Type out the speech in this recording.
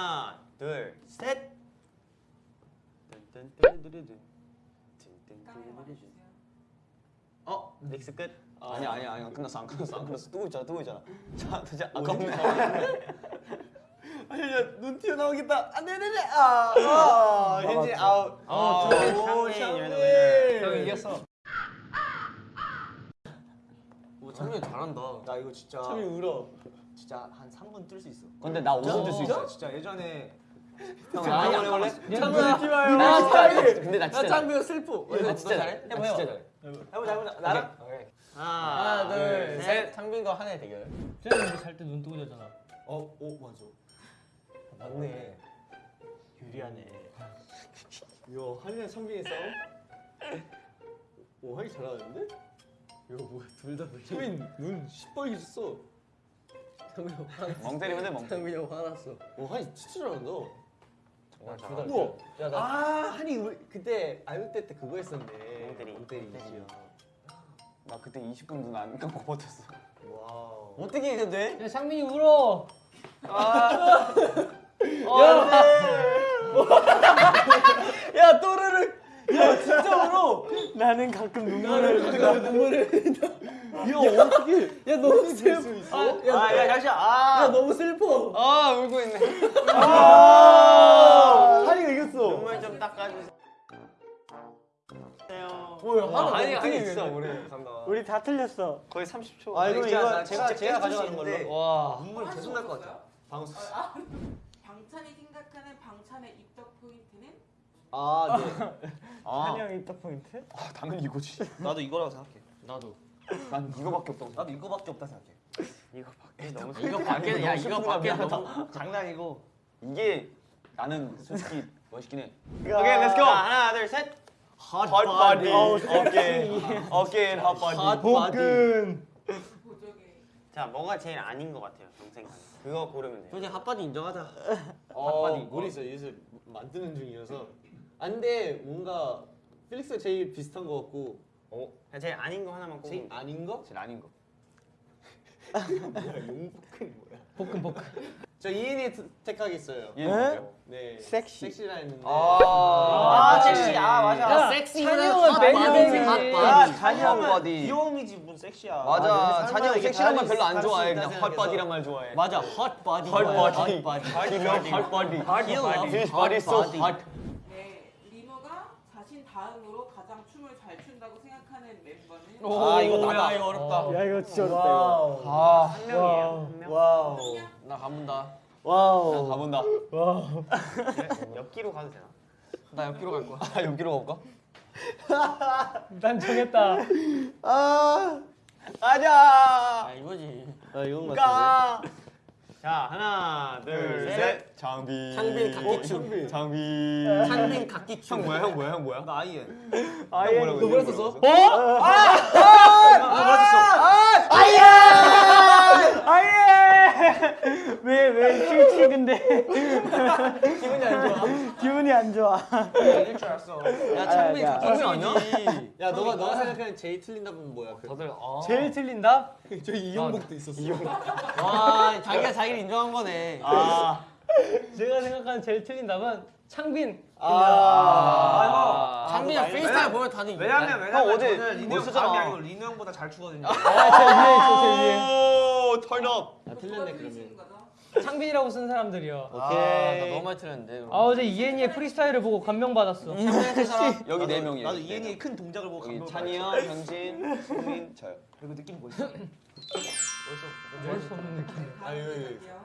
하나, 둘, 셋. 어? 믹스 끝? 아, 아니 아니 아니야 끝났어 안 끝났어 안 끝났어. 뜨고 있잖아 뜨고 있잖아. 자 도대체 아깝네 아니 야눈 튀어나오겠다. 아 네네네. 아, 아 현지 아웃. 어, 아, 오 샴페인 이겼어. 오 창빈 잘한다. 나 이거 진짜 참이 울어. 진짜 한 3분 뜰 수 있어. 근데 나 5분 뜰 수 있어. 진짜 예전에 형 아니, 원래? 창빈 잊지 마요. 나 진짜 근데 나나 진짜 창빈 슬퍼. 나 진짜 잘해. 해봐 나 진짜 잘해. 해보자 해보자. 나랑? 하나, 둘, 셋. 창빈과 한혜 대결 쟤는 잘때 눈 뜨고 자잖아. 어? 오 맞아. 맞네. 유리하네. 이야 한이랑 창빈이 싸움? 오 한이 잘하는데? 이거 뭐야 둘다 창빈 눈 시뻘개졌어. 창빈이 형 화났어. 멍 때리면 돼멍 창빈이 형 화났어. 오 한이 진짜 잘한다. 정말 우와. 잘한다. 아 한이 우리 그때 아육대 때 그거 했었네. 멍 때리. 멍때리. 이지야 나 그때 20분 눈 안 감고 버텼어. 와우. 어떻게 이겼대? 야 상민이 울어. 야 또르르 야 진짜 울어 나는 가끔 눈물을 내가 눈물을 야 어떻게 야 너무 슬퍼. 아, 야, 잠시만. 아, 야 너무 슬퍼. 아 울고 있네. 아. 한이가 이겼어. 눈물 좀 닦아주세요. 뭐야 하나 아니, 아니, 진짜. 오래 간다. 우리 다 틀렸어. 거의 30초. 아 이거 이거 나 제가 제가 가져가는 걸로. 와. 눈물 계속 날 것 같아 방수 방찬이 생각하는 방찬의 입덕 포인트는? 아 네 아, 찬이 형 입덕 포인트? 아 당연히 이거지 나도 이거라고 생각해. 나도 난 이거밖에 없다고 나도 이거밖에 없다 생각해. 이거 밖에 너무 이거 밖에 야 이거 밖에 너무 장난이고. 이게 나는 솔직히 멋있긴 해 오케이, let's go. 하나, 둘, 셋. hot body 어깨 어깨 hot body 복근. 보조개 자, 뭐가 제일 아닌 것 같아요, 형 생각에. 그거 고르면 돼요. 솔직히 핫바디 인정하자 어, 핫바디 머리 있어 요새 만드는 중이어서 안돼. 뭔가 필릭스가 제일 비슷한 것 같고. 어? 제일 아닌 거 하나만 제일 꼽으면 아닌 거? 제일 아닌 거. 뭐야? 용복은 뭐야? 복근 복근. 저 이인이 택하겠어요. 얘는 뭐예요? 네. 섹시. 섹시라 했는데. 아, 섹시. 아, 맞아. 야, 찬영은 매력이지. 야, 찬이 형 바디. 귀여움이지 무슨 섹시야. 맞아. 이게 섹시한 말 별로 안 수- 좋아해. 그냥 있다 헛바디란 말 좋아해. 맞아. 핫 바디. 헛바디. 핫 바디. 기명 헛바디. His body. so hot 네, 리노가 자신 다음으로 가장 춤을 잘 춘다고 생각하는 멤버는? 아, 이거 나다. 이거 어렵다 야 이거 진짜 어렵다 이거. 아 한 명이에요. 한 명. 와우 나 가본다. 와우 가본다 와. 옆기로 가도 되나? 나 옆기로 갈 거야 아 여기로 가볼까? 난 정했다. 아 가자 아, 이거지 아 이건 것가 자, 하나, 둘, 셋. 장비. 창빈 각기춤. 장비. 창빈 각기춤 형 뭐야 형 뭐야 형 뭐야? 나 아이엔. 뭐라고 너 뭐라 썼어? 어? 아예. 왜왜 칠치 근데. 기분이 안 좋아. 안 좋아. 이길 줄 알았어. 야 창빈 야, 야. 각기춤 아니야? 야 너가 너가 생각하는 제일 틀린 답은 뭐야? 그 다들 아. 제일 틀린다? 저 이용복도 있었어 와, 자기가 자기를 인정한 거네. 아 제가 생각하는 제일 틀린 답은 창빈. 아, 창빈이 프리스타일 보면 다들 왜냐면 왜냐면 형 어제 저는 리노 뭐형 쓰잖아. 감이 아니고 리노 형보다 잘 추거든요. 아, 제 위에 있어, 제 위에. 오 털업 틀렸네 그러면? 창빈이라고 쓴 사람들이요. 오케이 아, 나 너무 많이 틀렸는데. 아 어제 이엔이의 프리스타일을 보고 감명 받았어. 여기 네 명이에요 나도 이엔이의 큰 동작을 보고 여기 감동을 찬이 형, 형진, 소민, 저요 그리고 느낌 뭐였어? 수 없는 느낌. 아유, 아유. 문제인데요.